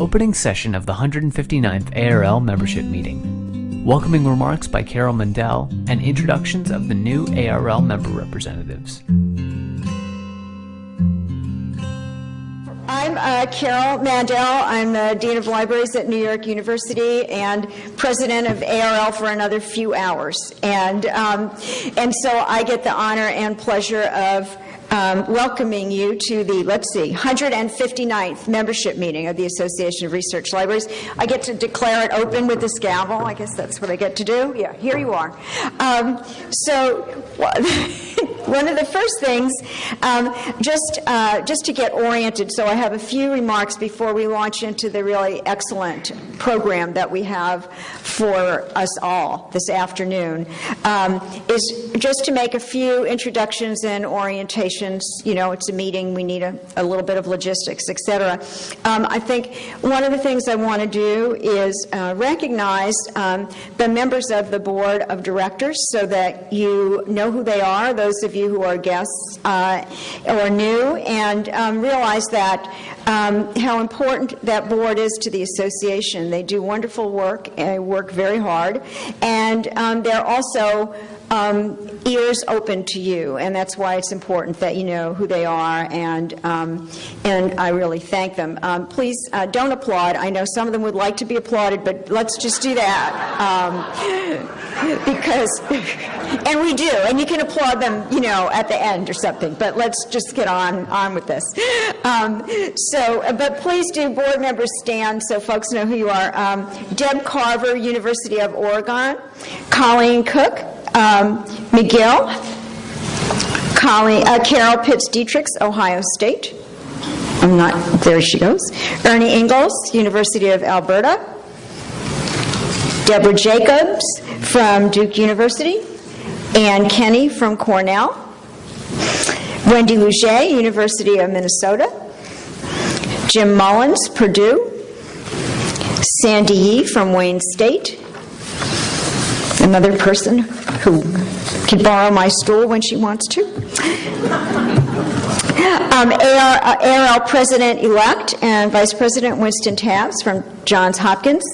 opening session of the 159th ARL membership meeting, welcoming remarks by Carol Mandel, and introductions of the new ARL member representatives. I'm uh, Carol Mandel. I'm the Dean of Libraries at New York University and President of ARL for another few hours. And, um, and so I get the honor and pleasure of um, welcoming you to the, let's see, 159th membership meeting of the Association of Research Libraries. I get to declare it open with this gavel. I guess that's what I get to do. Yeah, here you are. Um, so, one of the first things, um, just uh, just to get oriented. So I have a few remarks before we launch into the really excellent program that we have for us all this afternoon. Um, is just to make a few introductions and orientations. You know, it's a meeting. We need a, a little bit of logistics, etc. Um, I think one of the things I want to do is uh, recognize um, the members of the board of directors so that you know who they are. Those of you who are guests uh, or new, and um, realize that um, how important that board is to the association. They do wonderful work and work very hard, and um, they're also um, ears open to you, and that's why it's important that you know who they are, and um, and I really thank them. Um, please uh, don't applaud. I know some of them would like to be applauded, but let's just do that um, because, and we do, and you can applaud them, you know, at the end or something. But let's just get on on with this. So, but please do, board members stand so folks know who you are. Um, Deb Carver, University of Oregon. Colleen Cook um, McGill, Colleen, uh, Carol Pitts Diedrichs, Ohio State. I'm not, there she goes. Ernie Ingles, University of Alberta. Deborah Jakubs from Duke University. Anne Kenney from Cornell. Wendy Lougee, University of Minnesota. Jim Mullins, Purdue. Sandy Yee from Wayne State. Another person who can borrow my stool when she wants to. Um, AR, uh, ARL President-elect and Vice President Winston Tabbs from Johns Hopkins.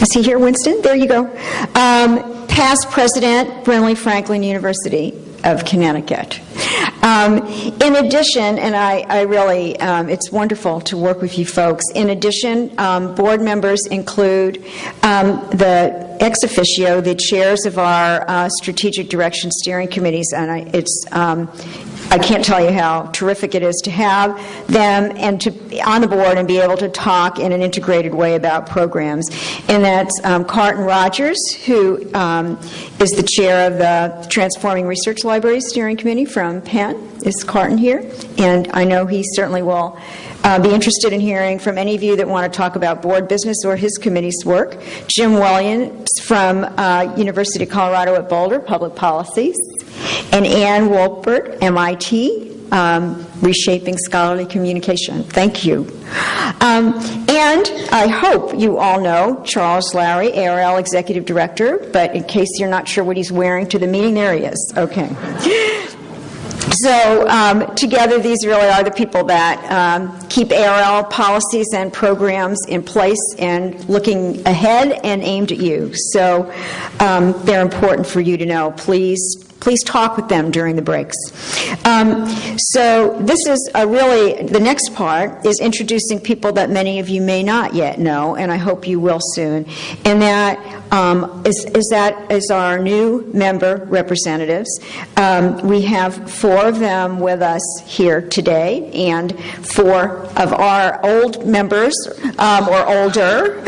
Is he here, Winston? There you go. Um, past President, Brinley Franklin University of Connecticut. Um, in addition, and I, I really, um, it's wonderful to work with you folks. In addition, um, board members include um, the ex officio, the chairs of our uh, strategic direction steering committees, and I, it's um, I can't tell you how terrific it is to have them and to be on the board and be able to talk in an integrated way about programs. And that's um, Carton Rogers, who um, is the chair of the Transforming Research Libraries Steering Committee from Penn. Is Carton here? And I know he certainly will. Uh, be interested in hearing from any of you that want to talk about board business or his committee's work. Jim Williams from uh, University of Colorado at Boulder, Public Policies and Ann Wolpert, MIT, um, Reshaping Scholarly Communication. Thank you. Um, and I hope you all know Charles Lowry, ARL Executive Director, but in case you're not sure what he's wearing to the meeting, there he is. Okay. So um, together, these really are the people that um, keep ARL policies and programs in place and looking ahead and aimed at you. So um, they're important for you to know. Please please talk with them during the breaks. Um, so this is really, the next part is introducing people that many of you may not yet know, and I hope you will soon. And that is, is that is our new member representatives. Um, we have four of them with us here today, and four of our old members um, or older,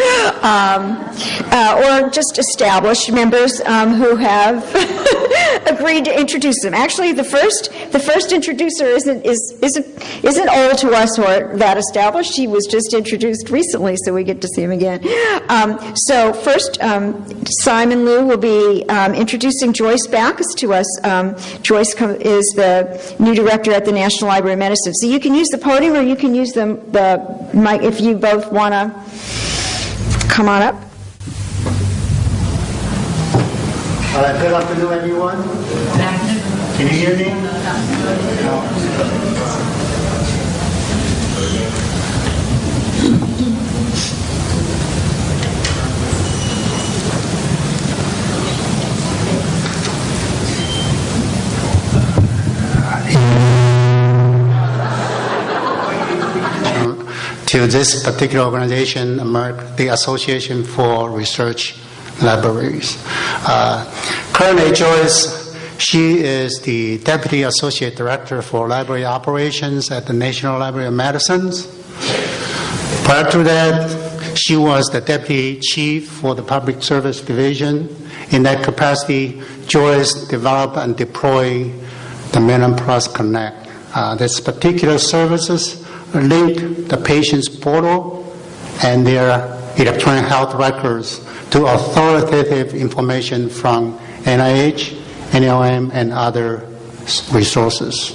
um, uh, or just established members um, who have agreed to introduce them. Actually, the first the first introducer isn't is isn't isn't old to us or that established. He was just introduced recently, so we get to see him again. Um, so first, um, Simon Liu will be um, introducing Joyce Backus to us. Um, Joyce is the new director at the National Library of Medicine. So you can use the podium or you can use the the mic if you both want to come on up. All right, good afternoon, everyone. Can you hear me? To this particular organization, the Association for Research Libraries. Uh, currently, Joyce, she is the Deputy Associate Director for Library Operations at the National Library of Medicine. Prior to that, she was the Deputy Chief for the Public Service Division. In that capacity, Joyce developed and deployed the MedlinePlus Connect. Uh, this particular services link the patient's portal and their electronic health records to authoritative information from NIH, NLM, and other resources.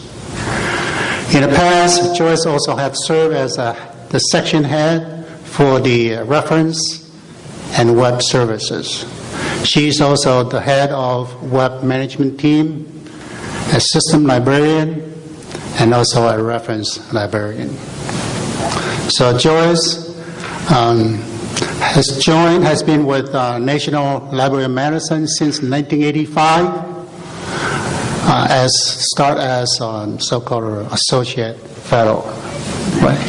In the past, Joyce also had served as a, the section head for the uh, reference and web services. She is also the head of web management team, a system librarian, and also a reference librarian. So Joyce um, has joined, has been with uh, National Library of Medicine since 1985, uh, as start as um, so-called associate fellow. Right.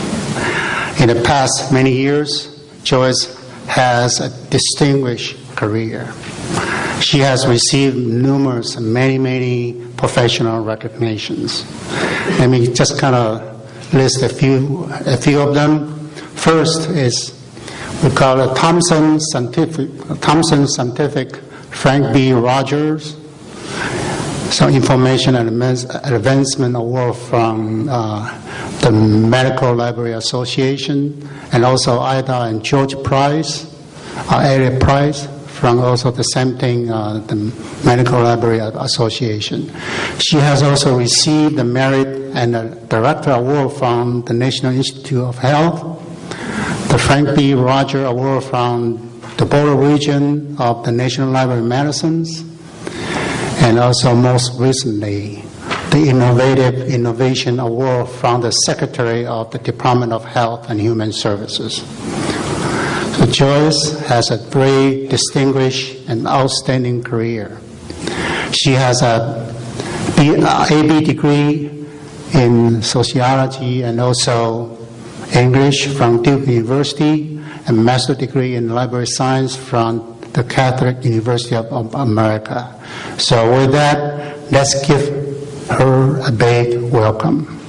In the past many years, Joyce has a distinguished career. She has received numerous, many, many professional recognitions. Let me just kind of list a few, a few of them. First is we call it Thomson Scientific, Scientific Frank B. Rogers. Some information and advancement award from uh, the Medical Library Association, and also Ida and George Price, uh, Elliot Price, from also the same thing, uh, the Medical Library Association. She has also received the Merit and Director Award from the National Institute of Health, the Frank B. Roger Award from the Boulder Region of the National Library of Medicines, and also most recently, the Innovative Innovation Award from the Secretary of the Department of Health and Human Services. Joyce has a very distinguished and outstanding career. She has a B, uh, AB degree in sociology and also English from Duke University, a master degree in library science from the Catholic University of America. So with that, let's give her a big welcome.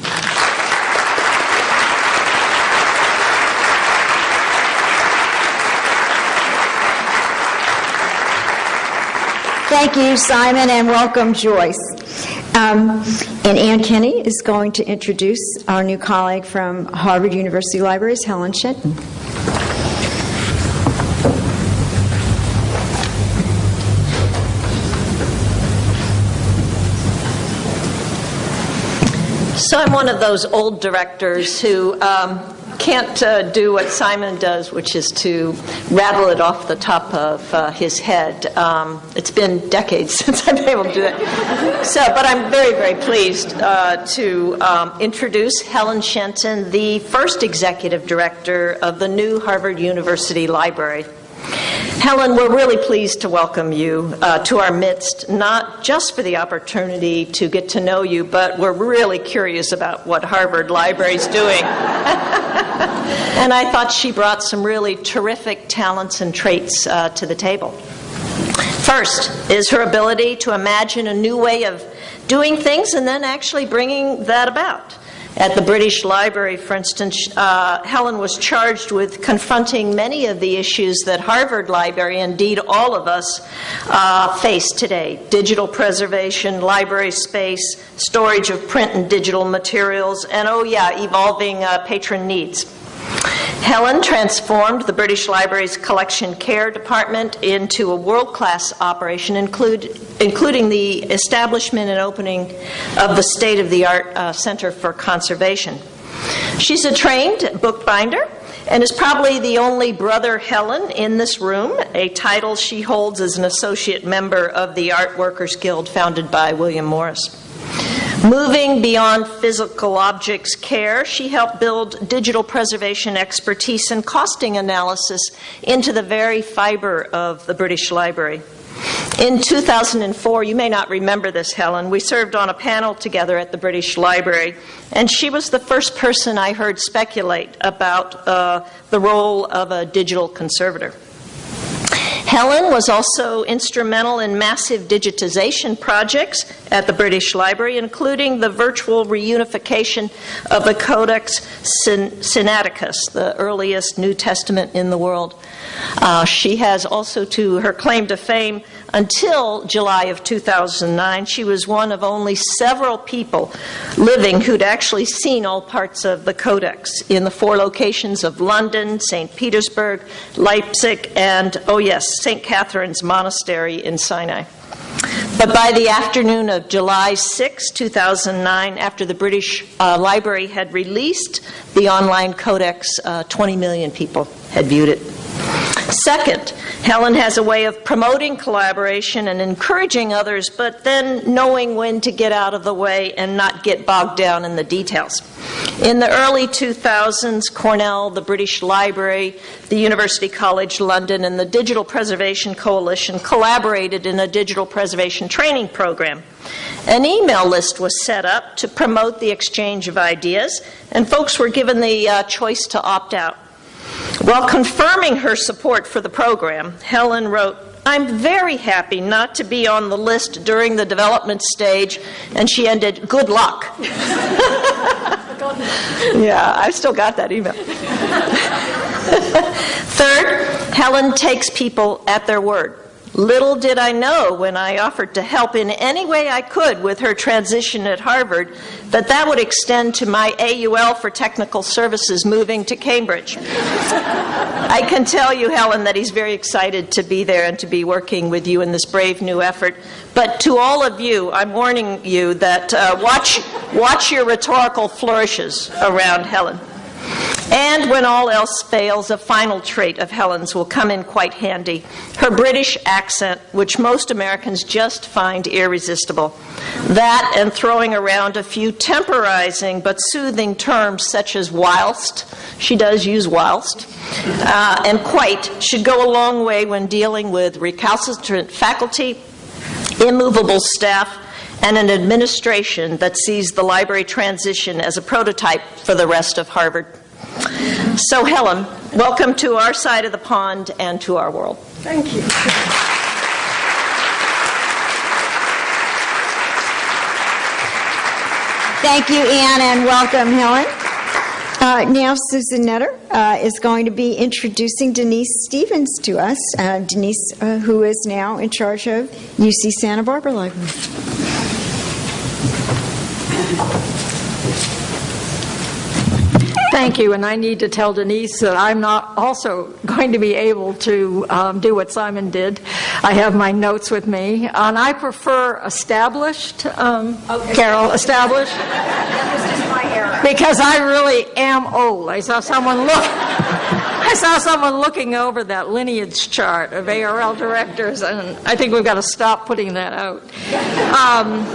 Thank you, Simon, and welcome, Joyce. Um, and Anne Kenney is going to introduce our new colleague from Harvard University Libraries, Helen Shenton. So I'm one of those old directors who um, can't uh, do what Simon does, which is to rattle it off the top of uh, his head. Um, it's been decades since I've been able to do that. So, but I'm very, very pleased uh, to um, introduce Helen Shenton, the first executive director of the new Harvard University Library. Helen, we're really pleased to welcome you uh, to our midst, not just for the opportunity to get to know you, but we're really curious about what Harvard Library is doing. and I thought she brought some really terrific talents and traits uh, to the table. First is her ability to imagine a new way of doing things and then actually bringing that about. At the British Library, for instance, uh, Helen was charged with confronting many of the issues that Harvard Library, indeed all of us, uh, face today digital preservation, library space, storage of print and digital materials, and oh, yeah, evolving uh, patron needs. Helen transformed the British Library's collection care department into a world class operation, include, including the establishment and opening of the state of the art uh, Center for Conservation. She's a trained bookbinder and is probably the only brother Helen in this room, a title she holds as an associate member of the Art Workers Guild founded by William Morris. Moving beyond physical objects care, she helped build digital preservation expertise and costing analysis into the very fiber of the British Library. In 2004, you may not remember this, Helen, we served on a panel together at the British Library, and she was the first person I heard speculate about uh, the role of a digital conservator. Helen was also instrumental in massive digitization projects at the British Library, including the virtual reunification of the Codex Sinaiticus, the earliest New Testament in the world. Uh, she has also, to her claim to fame, until July of 2009, she was one of only several people living who'd actually seen all parts of the Codex in the four locations of London, St. Petersburg, Leipzig, and, oh yes, St. Catherine's Monastery in Sinai. But by the afternoon of July 6, 2009, after the British uh, Library had released the online codex, uh, 20 million people had viewed it. Second, Helen has a way of promoting collaboration and encouraging others, but then knowing when to get out of the way and not get bogged down in the details. In the early 2000s, Cornell, the British Library, the University College London, and the Digital Preservation Coalition collaborated in a digital preservation training program. An email list was set up to promote the exchange of ideas, and folks were given the uh, choice to opt out. While confirming her support for the program, Helen wrote, I'm very happy not to be on the list during the development stage, and she ended, good luck. yeah, I still got that email. Third, Helen takes people at their word. Little did I know when I offered to help in any way I could with her transition at Harvard that that would extend to my AUL for technical services moving to Cambridge. I can tell you, Helen, that he's very excited to be there and to be working with you in this brave new effort. But to all of you, I'm warning you that uh, watch, watch your rhetorical flourishes around Helen. And when all else fails, a final trait of Helen's will come in quite handy her British accent, which most Americans just find irresistible. That and throwing around a few temporizing but soothing terms such as whilst, she does use whilst, uh, and quite should go a long way when dealing with recalcitrant faculty, immovable staff, and an administration that sees the library transition as a prototype for the rest of Harvard. So, Helen, welcome to our side of the pond and to our world. Thank you. Thank you, Anne, and welcome, Helen. Uh, now, Susan Nutter uh, is going to be introducing Denise Stephens to us. Uh, Denise, uh, who is now in charge of UC Santa Barbara Library. Thank you, and I need to tell Denise that I'm not also going to be able to um, do what Simon did. I have my notes with me, and I prefer established. Um, okay. Carol, established. because I really am old. I saw someone look. I saw someone looking over that lineage chart of ARL directors, and I think we've got to stop putting that out. Um,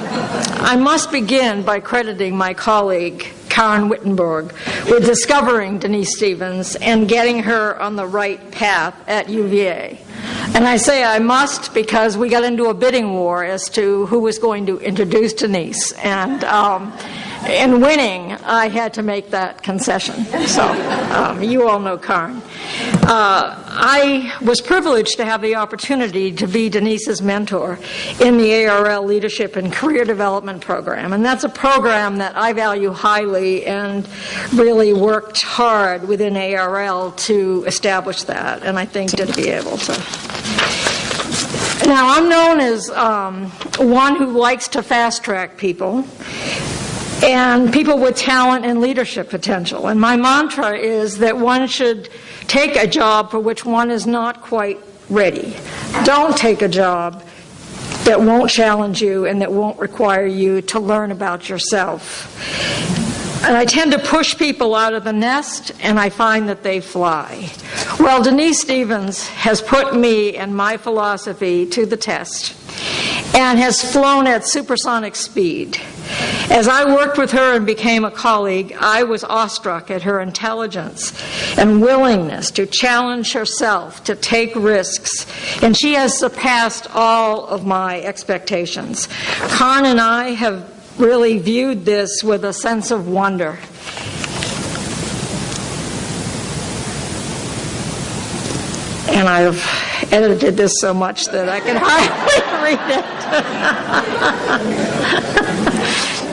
I must begin by crediting my colleague, Karin Wittenborg with discovering Denise Stephens and getting her on the right path at UVA. And I say I must because we got into a bidding war as to who was going to introduce Denise. And um, in winning, I had to make that concession. So um, you all know Karin. Uh, I was privileged to have the opportunity to be Denise's mentor in the ARL Leadership and Career Development Program. And that's a program that I value highly and really worked hard within ARL to establish that. And I think to be able to. Now, I'm known as um, one who likes to fast track people and people with talent and leadership potential. And my mantra is that one should take a job for which one is not quite ready. Don't take a job that won't challenge you and that won't require you to learn about yourself. And I tend to push people out of the nest, and I find that they fly. Well, Denise Stephens has put me and my philosophy to the test and has flown at supersonic speed. As I worked with her and became a colleague, I was awestruck at her intelligence and willingness to challenge herself, to take risks, and she has surpassed all of my expectations. Khan and I have really viewed this with a sense of wonder. And I've edited this so much that I can hardly read it.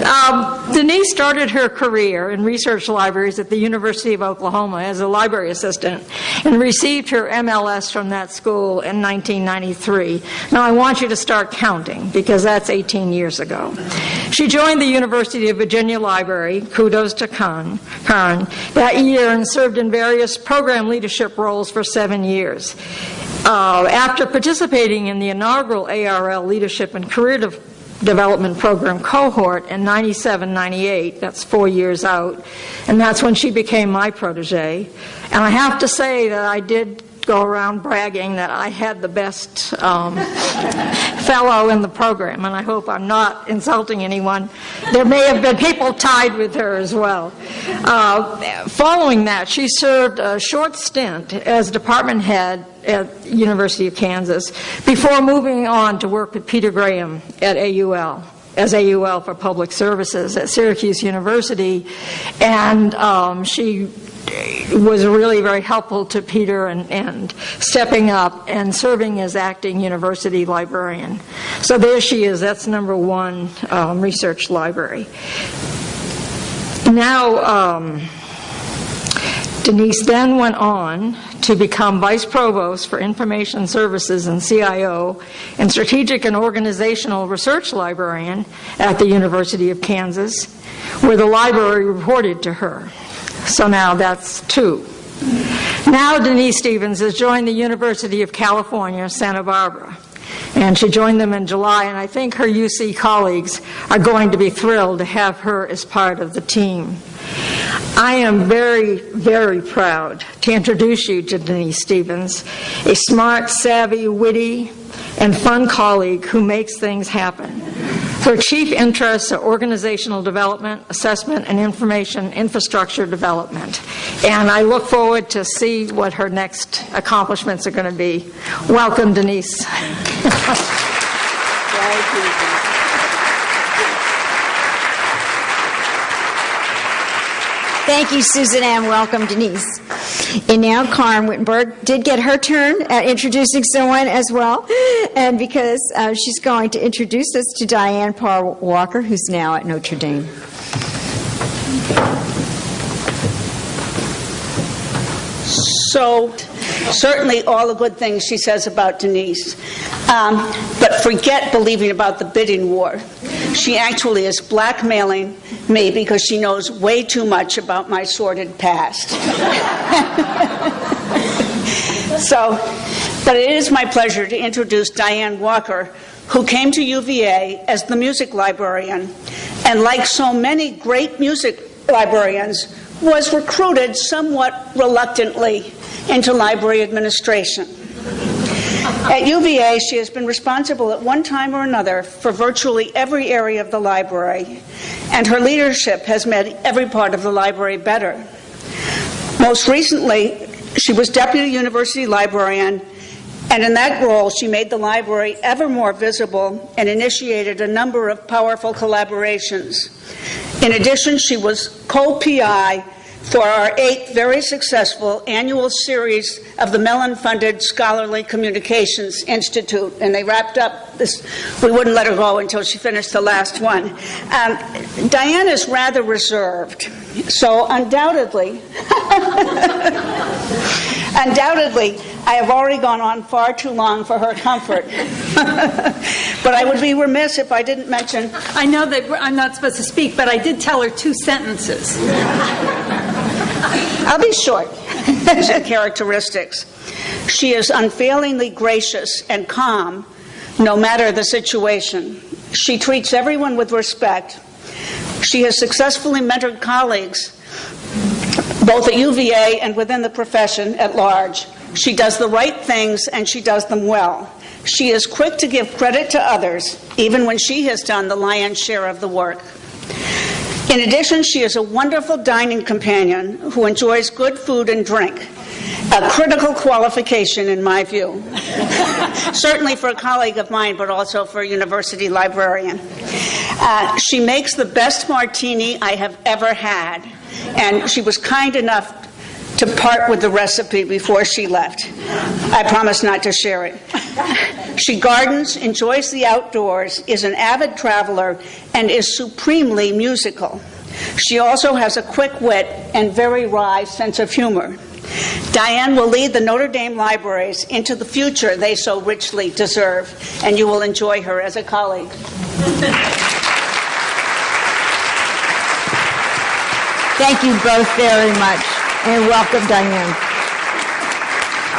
Um, Denise started her career in research libraries at the University of Oklahoma as a library assistant and received her MLS from that school in 1993. Now, I want you to start counting because that's 18 years ago. She joined the University of Virginia Library, kudos to Karin that year and served in various program leadership roles for seven years. Uh, after participating in the inaugural ARL Leadership and Career De- Development Program cohort in 97 98, that's four years out, and that's when she became my protege. And I have to say that I did go around bragging that I had the best um, fellow in the program, and I hope I'm not insulting anyone. There may have been people tied with her as well. Uh, following that, she served a short stint as department head at University of Kansas before moving on to work with Peter Graham at AUL as AUL for Public Services at Syracuse University, and um, she was really very helpful to Peter and, and, stepping up and serving as acting university librarian. So there she is. That's number one um, research library. Now, um, Denise then went on to become Vice Provost for Information Services and CIO and Strategic and Organizational Research Librarian at the University of Kansas, where the library reported to her. So now that's two. Now Denise Stephens has joined the University of California, Santa Barbara. And she joined them in July, and I think her UC colleagues are going to be thrilled to have her as part of the team. I am very, very proud to introduce you to Denise Stephens, a smart, savvy, witty, and fun colleague who makes things happen. Her chief interests are organizational development, assessment, and information infrastructure development. And I look forward to see what her next accomplishments are going to be. Welcome, Denise. Thank you, Susan Ann. Welcome, Denise. And now Karin Wittenborg did get her turn at introducing someone as well. And because uh, she's going to introduce us to Diane Parr Walker, who's now at Notre Dame. So, certainly all the good things she says about Denise. Um, but forget believing about the bidding war. She actually is blackmailing me because she knows way too much about my sordid past. so, but it is my pleasure to introduce Diane Walker, who came to UVA as the music librarian, and like so many great music librarians, was recruited somewhat reluctantly into library administration. At UVA, she has been responsible at one time or another for virtually every area of the library, and her leadership has made every part of the library better. Most recently, she was deputy university librarian, and in that role, she made the library ever more visible and initiated a number of powerful collaborations. In addition, she was co PI for our eighth very successful annual series of the Mellon funded Scholarly Communications Institute. And they wrapped up this, we wouldn't let her go until she finished the last one. Um, Diane is rather reserved, so undoubtedly, undoubtedly, I have already gone on far too long for her comfort. but I would be remiss if I didn't mention. I know that I'm not supposed to speak, but I did tell her two sentences. I'll be short. characteristics. She is unfailingly gracious and calm no matter the situation. She treats everyone with respect. She has successfully mentored colleagues, both at UVA and within the profession at large. She does the right things and she does them well. She is quick to give credit to others, even when she has done the lion's share of the work. In addition, she is a wonderful dining companion who enjoys good food and drink, a critical qualification in my view. Certainly for a colleague of mine, but also for a university librarian. Uh, she makes the best martini I have ever had, and she was kind enough to part with the recipe before she left. I promise not to share it. She gardens, enjoys the outdoors, is an avid traveler, and is supremely musical. She also has a quick wit and very wry sense of humor. Diane will lead the Notre Dame libraries into the future they so richly deserve, and you will enjoy her as a colleague. Thank you both very much, and welcome, Diane.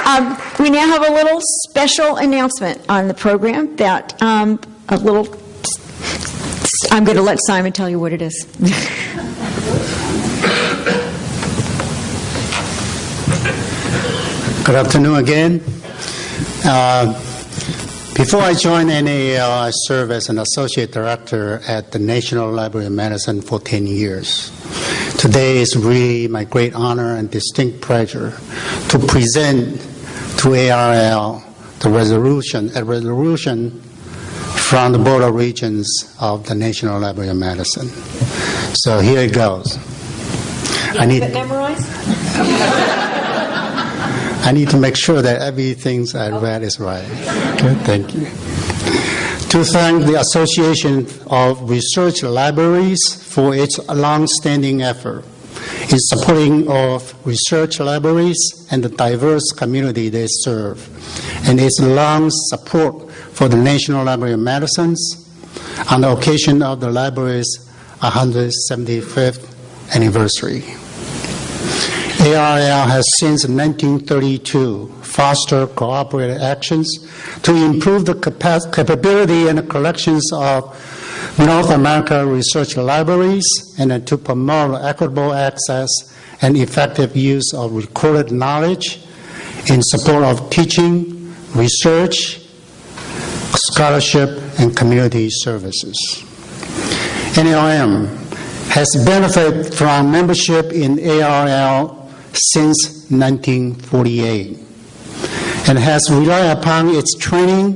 Um, we now have a little special announcement on the program that um, a little. I'm going to let Simon tell you what it is. Good afternoon again. Uh, before I joined NAL, I served as an associate director at the National Library of Medicine for 10 years. Today is really my great honor and distinct pleasure to present to ARL the resolution, a resolution from the Board of Regents of the National Library of Medicine. So here it goes. I need. I need to make sure that everything I uh, read is right. Okay, thank you. To thank the Association of Research Libraries for its long-standing effort in supporting of research libraries and the diverse community they serve, and its long support for the National Library of Medicines on the occasion of the library's 175th anniversary. ARL has since 1932 fostered cooperative actions to improve the capa- capability and collections of North America research libraries and to promote equitable access and effective use of recorded knowledge in support of teaching, research, scholarship, and community services. NLM has benefited from membership in ARL since 1948 and has relied upon its training,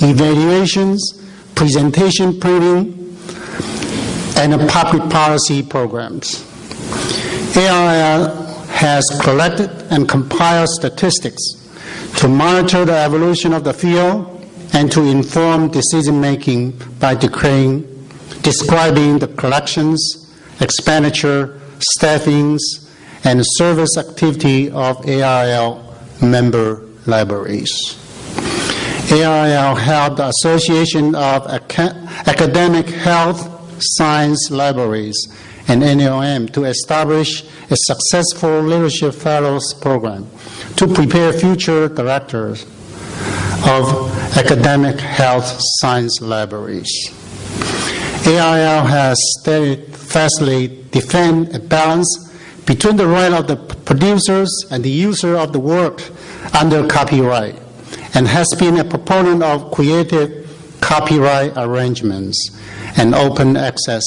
evaluations, presentation printing, and public policy programs. ARL has collected and compiled statistics to monitor the evolution of the field and to inform decision making by describing the collections, expenditure, staffings, and service activity of ARL member libraries. ARL helped the Association of Aca- Academic Health Science Libraries and NLM to establish a successful Leadership Fellows program to prepare future directors of academic health science libraries. ARL has steadfastly defended a balance between the right of the producers and the user of the work under copyright and has been a proponent of creative copyright arrangements and open access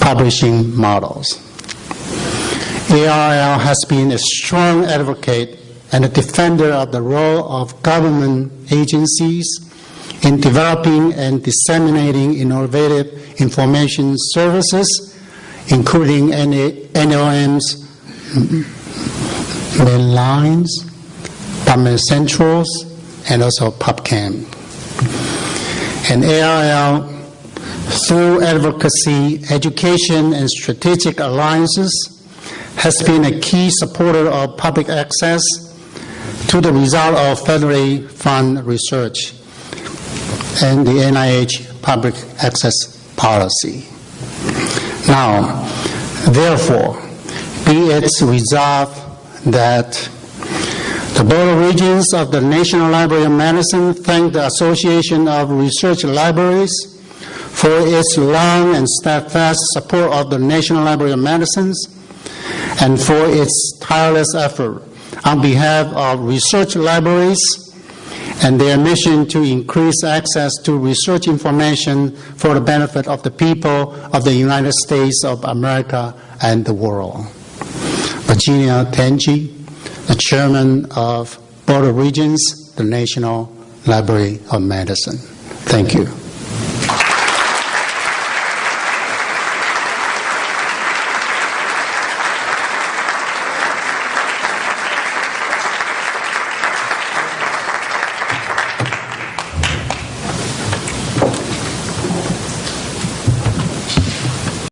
publishing models. ARL has been a strong advocate and a defender of the role of government agencies in developing and disseminating innovative information services, including NLM's main lines, PubMed Centrals, and also PubChem. And ARL, through advocacy, education, and strategic alliances, has been a key supporter of public access to the result of federally funded research and the NIH public access policy. Now, therefore, be it resolved that the Board of Regents of the National Library of Medicine thank the Association of Research Libraries for its long and steadfast support of the National Library of Medicine and for its tireless effort on behalf of research libraries and their mission to increase access to research information for the benefit of the people of the United States of America and the world. Virginia Tenji, the chairman of Board of Regents, the National Library of Medicine. Thank you.